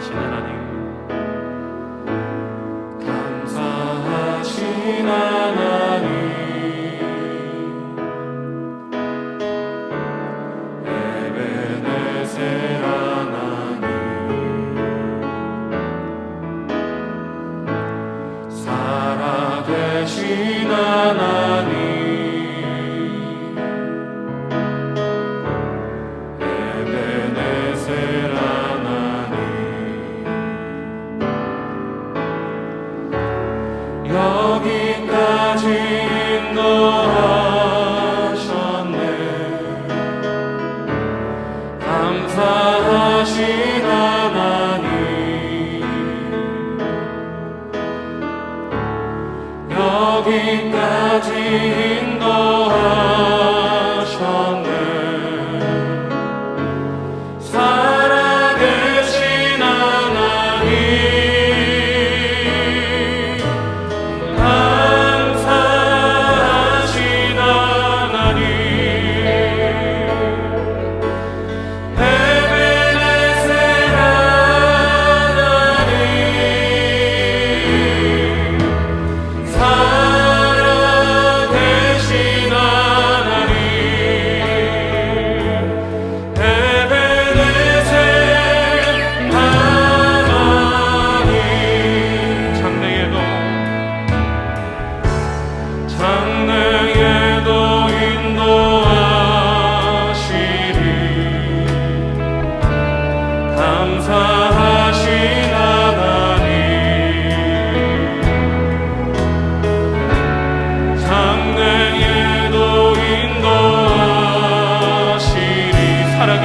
사랑하신 하나님. 감사하신 하나님. 전능하신 여기까지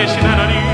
계신 하나님.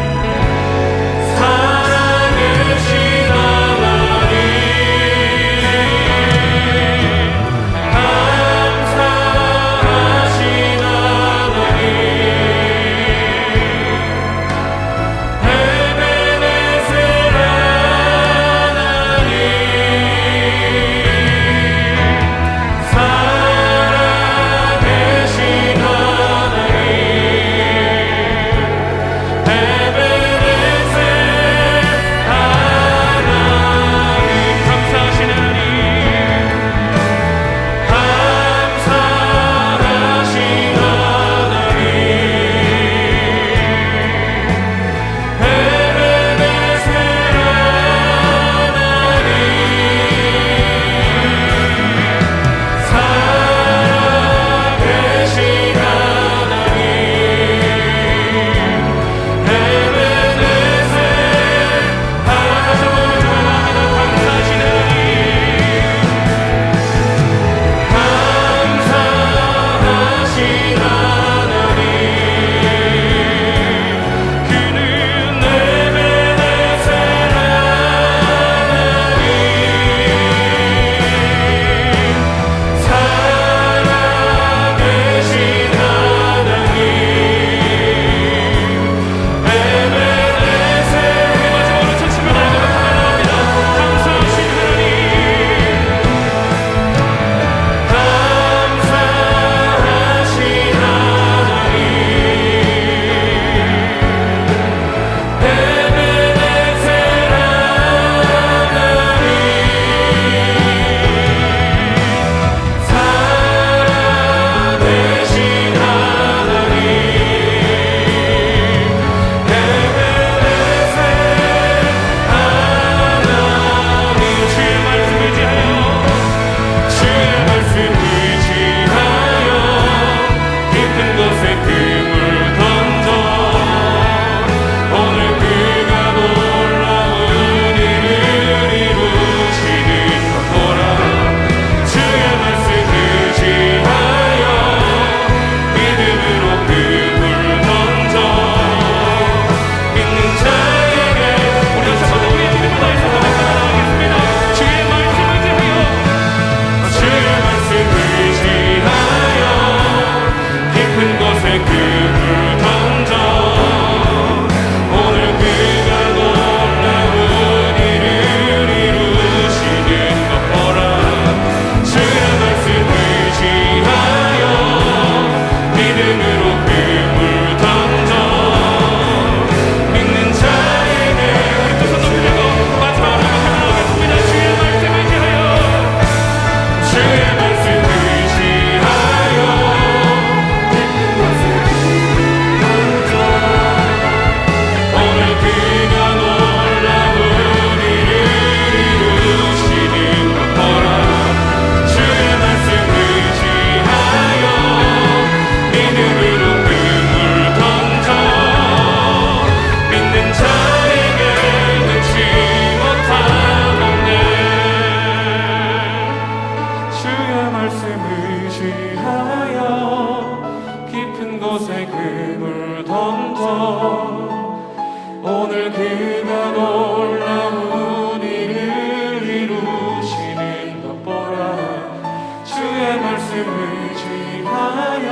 말씀을 지하여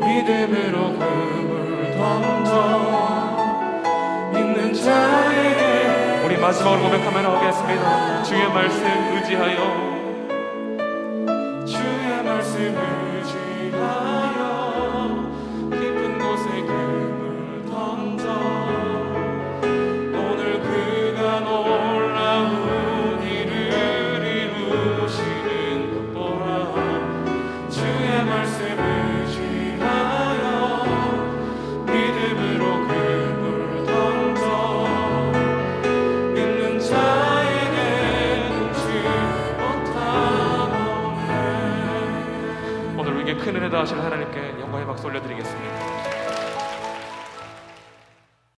믿음으로 그물 던져 믿는 자에게 우리 마지막으로 고백하면 하겠습니다. 주의 말씀 의지하여. 주의 말씀 의지하여 인도하실 하나님께 영광의 박수 올려드리겠습니다.